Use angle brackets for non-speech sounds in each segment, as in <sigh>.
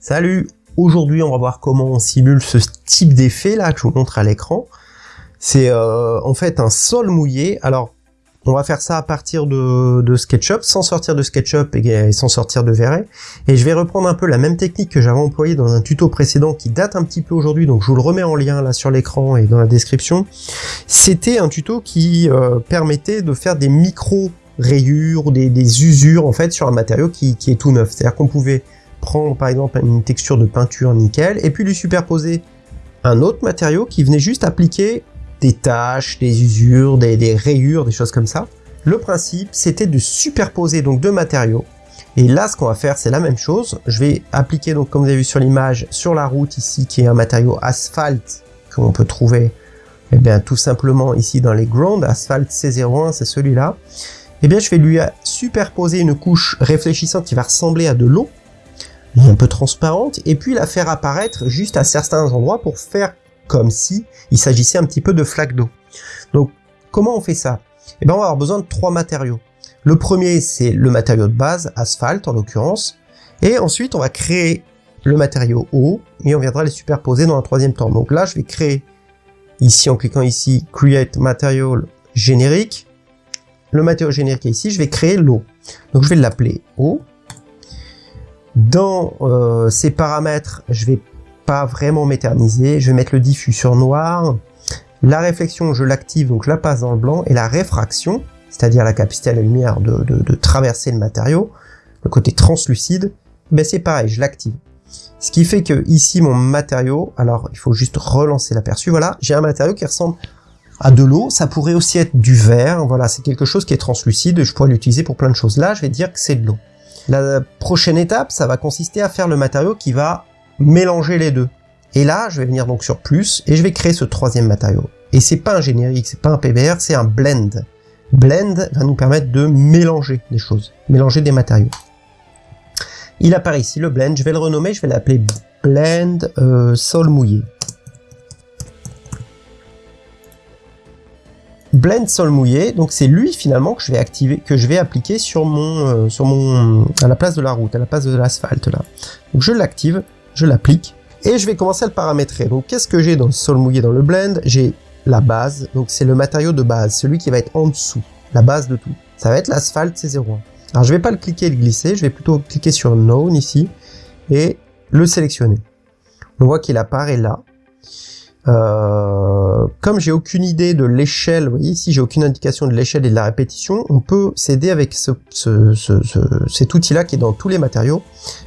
Salut Aujourd'hui, on va voir comment on simule ce type d'effet là que je vous montre à l'écran. C'est euh, en fait un sol mouillé. Alors, on va faire ça à partir de, SketchUp, sans sortir de SketchUp et, sans sortir de V-Ray. Et je vais reprendre un peu la même technique que j'avais employée dans un tuto précédent qui date un petit peu aujourd'hui, donc je vous le remets en lien là sur l'écran et dans la description. C'était un tuto qui euh, permettait de faire des micro rayures, des, des usures en fait sur un matériau qui, qui est tout neuf. C'est-à-dire qu'on pouvait prendre par exemple une texture de peinture nickel et puis lui superposer un autre matériau qui venait juste appliquer des taches, des usures, des, rayures, des choses comme ça. Le principe, c'était de superposer donc deux matériaux. Et là, ce qu'on va faire, c'est la même chose. Je vais appliquer, donc comme vous avez vu sur l'image, sur la route ici, qui est un matériau asphalte qu'on peut trouver eh bien, tout simplement ici dans les ground. Asphalt C01, c'est celui-là. Eh bien, je vais lui superposer une couche réfléchissante qui va ressembler à de l'eau un peu transparente, et puis la faire apparaître juste à certains endroits pour faire comme si il s'agissait un petit peu de flaques d'eau. Donc, comment on fait ça? Eh bien, on va avoir besoin de trois matériaux. Le premier, c'est le matériau de base, asphalte en l'occurrence, et ensuite on va créer le matériau eau, et on viendra les superposer dans un troisième temps. Donc là, je vais créer, ici en cliquant ici, Create Material générique, le matériau générique est ici, je vais créer l'eau. Donc je vais l'appeler eau, dans euh, ces paramètres, je vais pas vraiment m'éterniser. Je vais mettre le diffus sur noir. La réflexion, je l'active, donc je la passe dans le blanc. Et la réfraction, c'est-à-dire la capacité à la lumière de, traverser le matériau, le côté translucide, ben c'est pareil, je l'active. Ce qui fait que ici, mon matériau, alors il faut juste relancer l'aperçu, voilà, j'ai un matériau qui ressemble à de l'eau, ça pourrait aussi être du verre, voilà, c'est quelque chose qui est translucide, je pourrais l'utiliser pour plein de choses. Là, je vais dire que c'est de l'eau. La prochaine étape, ça va consister à faire le matériau qui va mélanger les deux. Et là, je vais venir donc sur plus, et je vais créer ce troisième matériau. Et c'est pas un générique, c'est pas un PBR, c'est un blend. Blend va nous permettre de mélanger des choses, mélanger des matériaux. Il apparaît ici, le blend, je vais le renommer, je vais l'appeler blend euh, sol mouillé. Blend sol mouillé, donc c'est lui finalement que je vais activer, que je vais appliquer sur mon, euh, sur mon, à la place de la route, à la place de l'asphalte là. Donc je l'active, je l'applique, et je vais commencer à le paramétrer. Donc qu'est-ce que j'ai dans le sol mouillé dans le blend? J'ai la base, donc c'est le matériau de base, celui qui va être en dessous, la base de tout. Ça va être l'asphalte C01. Alors je vais pas le cliquer et le glisser, je vais plutôt cliquer sur Known ici, et le sélectionner. On voit qu'il apparaît là. Euh, comme j'ai aucune idée de l'échelle, vous voyez ici j'ai aucune indication de l'échelle et de la répétition, on peut s'aider avec ce, cet outil-là qui est dans tous les matériaux,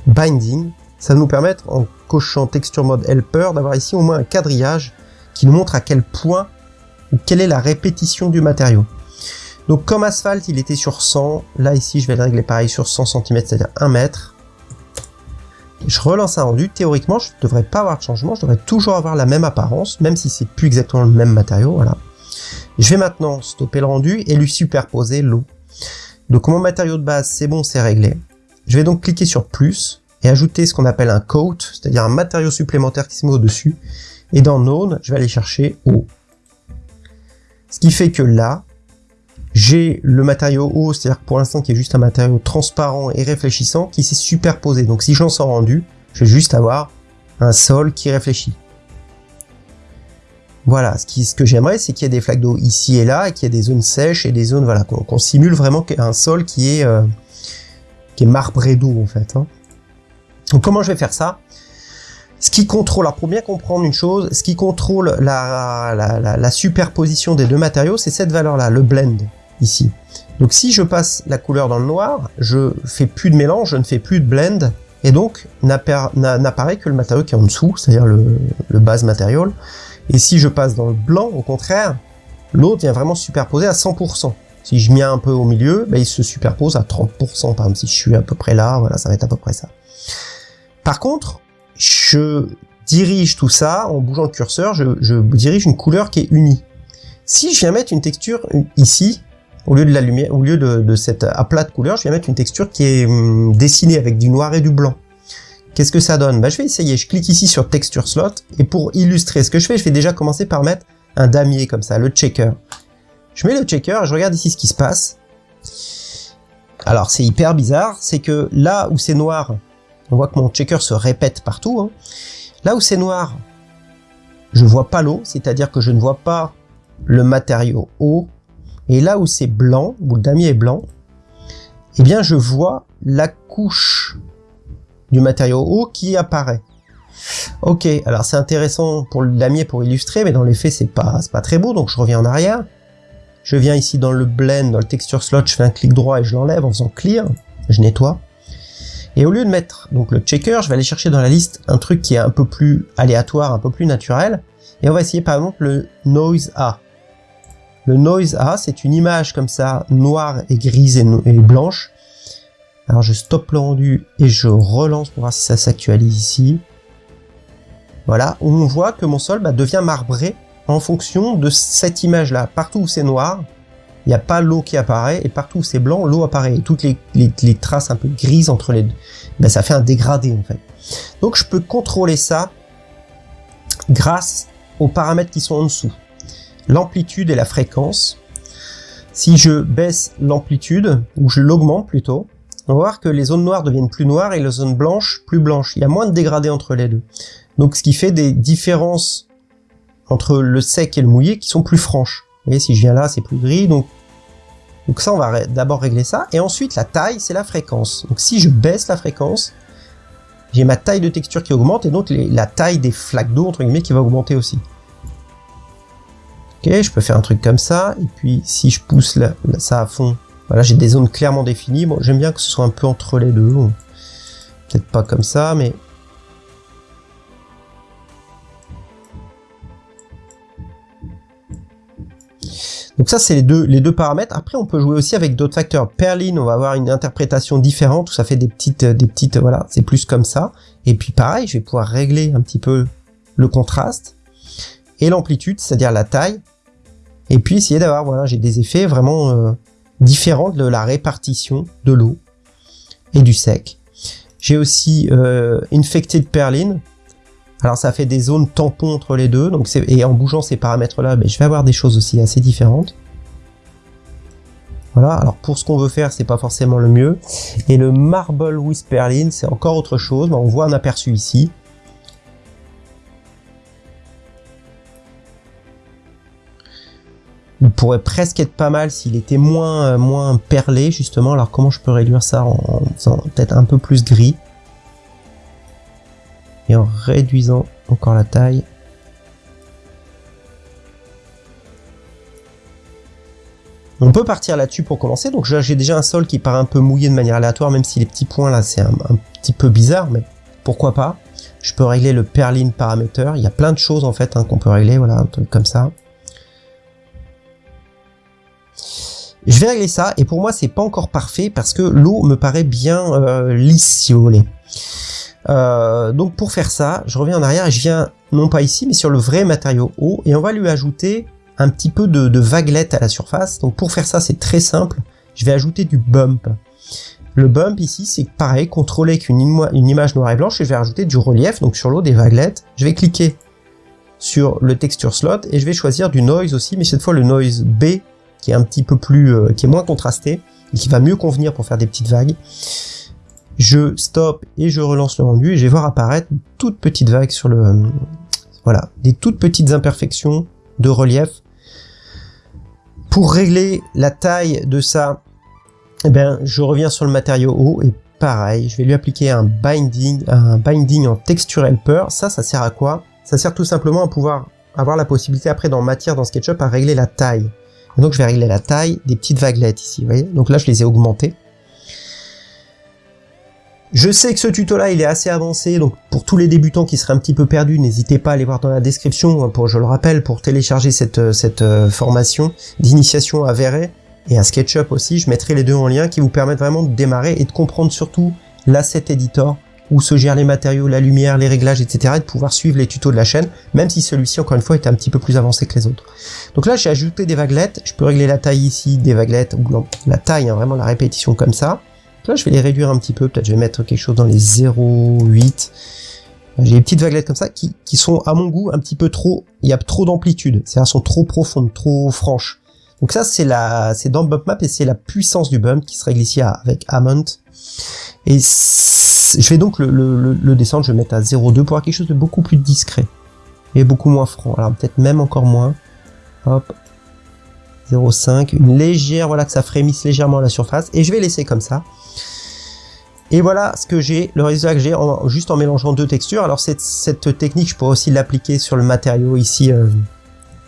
Binding. Ça va nous permettre, en cochant Texture Mode Helper, d'avoir ici au moins un quadrillage qui nous montre à quel point ou quelle est la répétition du matériau. Donc comme asphalte, il était sur 100, là ici je vais le régler pareil sur 100 cm, c'est-à-dire 1 mètre je relance un rendu, théoriquement je ne devrais pas avoir de changement, je devrais toujours avoir la même apparence, même si c'est plus exactement le même matériau, voilà. Je vais maintenant stopper le rendu et lui superposer l'eau. Donc mon matériau de base c'est bon, c'est réglé. Je vais donc cliquer sur plus et ajouter ce qu'on appelle un coat, c'est-à-dire un matériau supplémentaire qui se met au-dessus. Et dans Node, je vais aller chercher eau. Ce qui fait que là, j'ai le matériau haut, c'est-à-dire pour l'instant qui est juste un matériau transparent et réfléchissant, qui s'est superposé. Donc si j'en sors rendu, je vais juste avoir un sol qui réfléchit. Voilà, ce, que j'aimerais, c'est qu'il y ait des flaques d'eau ici et là, et qu'il y ait des zones sèches et des zones, voilà, qu'on simule vraiment un sol qui est, euh, qui est marbré d'eau en fait. Hein. Donc comment je vais faire ça? Ce qui contrôle, alors pour bien comprendre une chose, ce qui contrôle la superposition des deux matériaux, c'est cette valeur-là, le blend ici. Donc si je passe la couleur dans le noir, je fais plus de mélange, je ne fais plus de blend, et donc n'apparaît que le matériau qui est en dessous, c'est-à-dire le, base matériel. Et si je passe dans le blanc, au contraire, l'autre vient vraiment superposer à 100%. Si je mets un peu au milieu, ben, il se superpose à 30%, par exemple, si je suis à peu près là, voilà, ça va être à peu près ça. Par contre, je dirige tout ça, en bougeant le curseur, je, je dirige une couleur qui est unie. Si je viens mettre une texture ici, au lieu de la lumière, au lieu de, de couleur, je vais mettre une texture qui est hum, dessinée avec du noir et du blanc. Qu'est-ce que ça donne? Bah, Je vais essayer, je clique ici sur Texture Slot, et pour illustrer ce que je fais, je vais déjà commencer par mettre un damier comme ça, le checker. Je mets le checker je regarde ici ce qui se passe. Alors c'est hyper bizarre, c'est que là où c'est noir, On voit que mon checker se répète partout. Hein. Là où c'est noir, je vois pas l'eau, c'est-à-dire que je ne vois pas le matériau haut. Et là où c'est blanc, où le damier est blanc, eh bien je vois la couche du matériau haut qui apparaît. Ok, alors c'est intéressant pour le damier pour illustrer, mais dans les faits c'est pas, très beau, donc je reviens en arrière. Je viens ici dans le blend, dans le texture slot, je fais un clic droit et je l'enlève en faisant clear, je nettoie. Et au lieu de mettre donc le checker, je vais aller chercher dans la liste un truc qui est un peu plus aléatoire, un peu plus naturel. Et on va essayer par exemple le noise A. Le noise A, c'est une image comme ça, noire et grise et, blanche. Alors je stoppe le rendu et je relance pour voir si ça s'actualise ici. Voilà, on voit que mon sol bah, devient marbré en fonction de cette image-là. Partout où c'est noir, il n'y a pas l'eau qui apparaît, et partout où c'est blanc, l'eau apparaît. Et toutes les, les, traces un peu grises entre les deux, ben, ça fait un dégradé en fait. Donc je peux contrôler ça grâce aux paramètres qui sont en dessous. L'amplitude et la fréquence. Si je baisse l'amplitude, ou je l'augmente plutôt, on va voir que les zones noires deviennent plus noires et les zones blanches plus blanches. Il y a moins de dégradé entre les deux. Donc ce qui fait des différences entre le sec et le mouillé qui sont plus franches. Vous voyez, si je viens là, c'est plus gris, donc donc ça, on va d'abord régler ça. Et ensuite, la taille, c'est la fréquence. Donc si je baisse la fréquence, j'ai ma taille de texture qui augmente, et donc la taille des flaques d'eau, entre guillemets, qui va augmenter aussi. Ok, je peux faire un truc comme ça, et puis si je pousse ça à fond, voilà, j'ai des zones clairement définies. Bon, j'aime bien que ce soit un peu entre les deux. Peut-être pas comme ça, mais Donc ça, c'est les deux, les deux paramètres. Après, on peut jouer aussi avec d'autres facteurs. Perline, on va avoir une interprétation différente, où ça fait des petites, des petites, voilà, c'est plus comme ça. Et puis pareil, je vais pouvoir régler un petit peu le contraste et l'amplitude, c'est-à-dire la taille. Et puis essayer d'avoir, voilà, j'ai des effets vraiment euh, différents de la répartition de l'eau et du sec. J'ai aussi euh, Infected Perline, alors ça fait des zones tampons entre les deux, donc et en bougeant ces paramètres-là, ben, je vais avoir des choses aussi assez différentes. Voilà, alors pour ce qu'on veut faire, c'est pas forcément le mieux. Et le Marble Whisperline, c'est encore autre chose, ben, on voit un aperçu ici. Il pourrait presque être pas mal s'il était moins, euh, perlé, justement. Alors comment je peux réduire ça en faisant peut-être un peu plus gris? En réduisant encore la taille. On peut partir là-dessus pour commencer, donc j'ai déjà un sol qui part un peu mouillé de manière aléatoire, même si les petits points là c'est un, petit peu bizarre, mais pourquoi pas? Je peux régler le perline paramètre, il y a plein de choses en fait hein, qu'on peut régler, voilà, un truc comme ça. Je vais régler ça, et pour moi c'est pas encore parfait, parce que l'eau me paraît bien euh, lisse si vous voulez. Euh, donc pour faire ça, je reviens en arrière et je viens, non pas ici, mais sur le vrai matériau haut, et on va lui ajouter un petit peu de, vaguelette à la surface. Donc pour faire ça, c'est très simple, je vais ajouter du bump. Le bump ici, c'est pareil, contrôler qu'une une image noire et blanche, et je vais rajouter du relief, donc sur l'eau des vaguelettes. Je vais cliquer sur le texture slot, et je vais choisir du noise aussi, mais cette fois le noise B, qui est un petit peu plus, euh, qui est moins contrasté, et qui va mieux convenir pour faire des petites vagues je stoppe et je relance le rendu et je vais voir apparaître une toute petite vague sur le... Voilà, des toutes petites imperfections de relief. Pour régler la taille de ça, eh ben, je reviens sur le matériau haut et pareil, je vais lui appliquer un binding, un binding en texture helper. Ça, ça sert à quoi? Ça sert tout simplement à pouvoir avoir la possibilité après dans matière, dans SketchUp, à régler la taille. Donc je vais régler la taille des petites vaguelettes ici, vous voyez. Donc là, je les ai augmentées. Je sais que ce tuto là il est assez avancé, donc pour tous les débutants qui seraient un petit peu perdus, n'hésitez pas à aller voir dans la description, hein, pour, je le rappelle, pour télécharger cette, euh, cette euh, formation d'initiation à Verret et à SketchUp aussi, je mettrai les deux en lien qui vous permettent vraiment de démarrer et de comprendre surtout l'asset editor, où se gèrent les matériaux, la lumière, les réglages, etc. et de pouvoir suivre les tutos de la chaîne, même si celui-ci encore une fois est un petit peu plus avancé que les autres. Donc là j'ai ajouté des vaguelettes, je peux régler la taille ici des vaguelettes, ou la taille, hein, vraiment la répétition comme ça. Là, je vais les réduire un petit peu. Peut-être je vais mettre quelque chose dans les 0,8. J'ai des petites vaguelettes comme ça qui, sont, à mon goût, un petit peu trop... Il y a trop d'amplitude. C'est-à-dire, sont trop profondes, trop franches. Donc ça, c'est la, c'est dans Bump Map et c'est la puissance du bump qui se règle ici avec Amount. Et je vais donc le, descendre, je vais mettre à 0,2 pour avoir quelque chose de beaucoup plus discret. Et beaucoup moins franc. Alors peut-être même encore moins. Hop. 0,5. Une légère, voilà, que ça frémisse légèrement à la surface. Et je vais laisser comme ça. Et voilà ce que j'ai, le résultat que j'ai juste en mélangeant deux textures. Alors cette, technique, je pourrais aussi l'appliquer sur le matériau ici euh,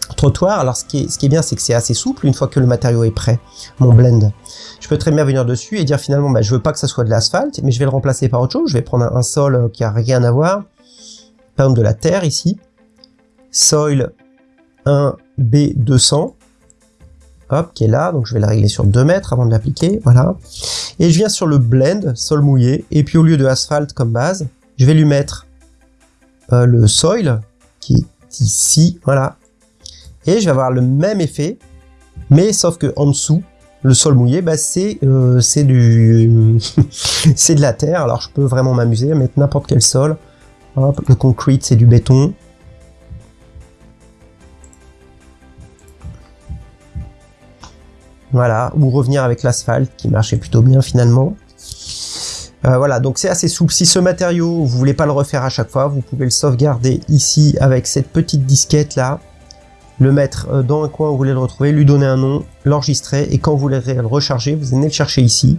trottoir. Alors ce qui est, bien, c'est que c'est assez souple une fois que le matériau est prêt, mon blend. Je peux très bien venir dessus et dire finalement, bah, je veux pas que ça soit de l'asphalte, mais je vais le remplacer par autre chose. Je vais prendre un, sol euh, qui a rien à voir, par exemple de la terre ici, soil 1B200, hop, qui est là, donc je vais la régler sur 2 mètres avant de l'appliquer, voilà. Et je viens sur le blend, sol mouillé, et puis au lieu de asphalte comme base, je vais lui mettre euh, le soil, qui est ici, voilà. Et je vais avoir le même effet, mais sauf que en dessous, le sol mouillé, bah c'est euh, du <laughs> c'est de la terre. Alors je peux vraiment m'amuser à mettre n'importe quel sol. Le concrete c'est du béton. Voilà, ou revenir avec l'asphalte qui marchait plutôt bien finalement. Euh, voilà, donc c'est assez souple. Si ce matériau, vous voulez pas le refaire à chaque fois, vous pouvez le sauvegarder ici avec cette petite disquette là, le mettre euh, dans un coin où vous voulez le retrouver, lui donner un nom, l'enregistrer, et quand vous voulez le recharger, vous venez le chercher ici,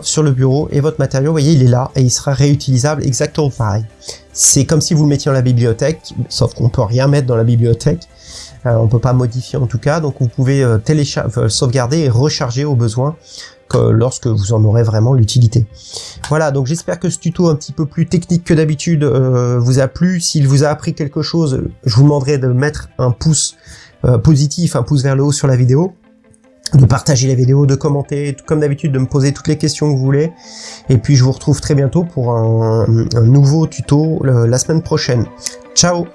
sur le bureau, et votre matériau, vous voyez, il est là, et il sera réutilisable exactement pareil. C'est comme si vous le mettiez dans la bibliothèque, sauf qu'on peut rien mettre dans la bibliothèque, euh, on peut pas modifier en tout cas, donc vous pouvez euh, euh, sauvegarder et recharger au besoin lorsque vous en aurez vraiment l'utilité. Voilà, donc j'espère que ce tuto un petit peu plus technique que d'habitude vous a plu. S'il vous a appris quelque chose, je vous demanderai de mettre un pouce positif, un pouce vers le haut sur la vidéo de partager la vidéo, de commenter, comme d'habitude de me poser toutes les questions que vous voulez. Et puis je vous retrouve très bientôt pour un, nouveau tuto la semaine prochaine. Ciao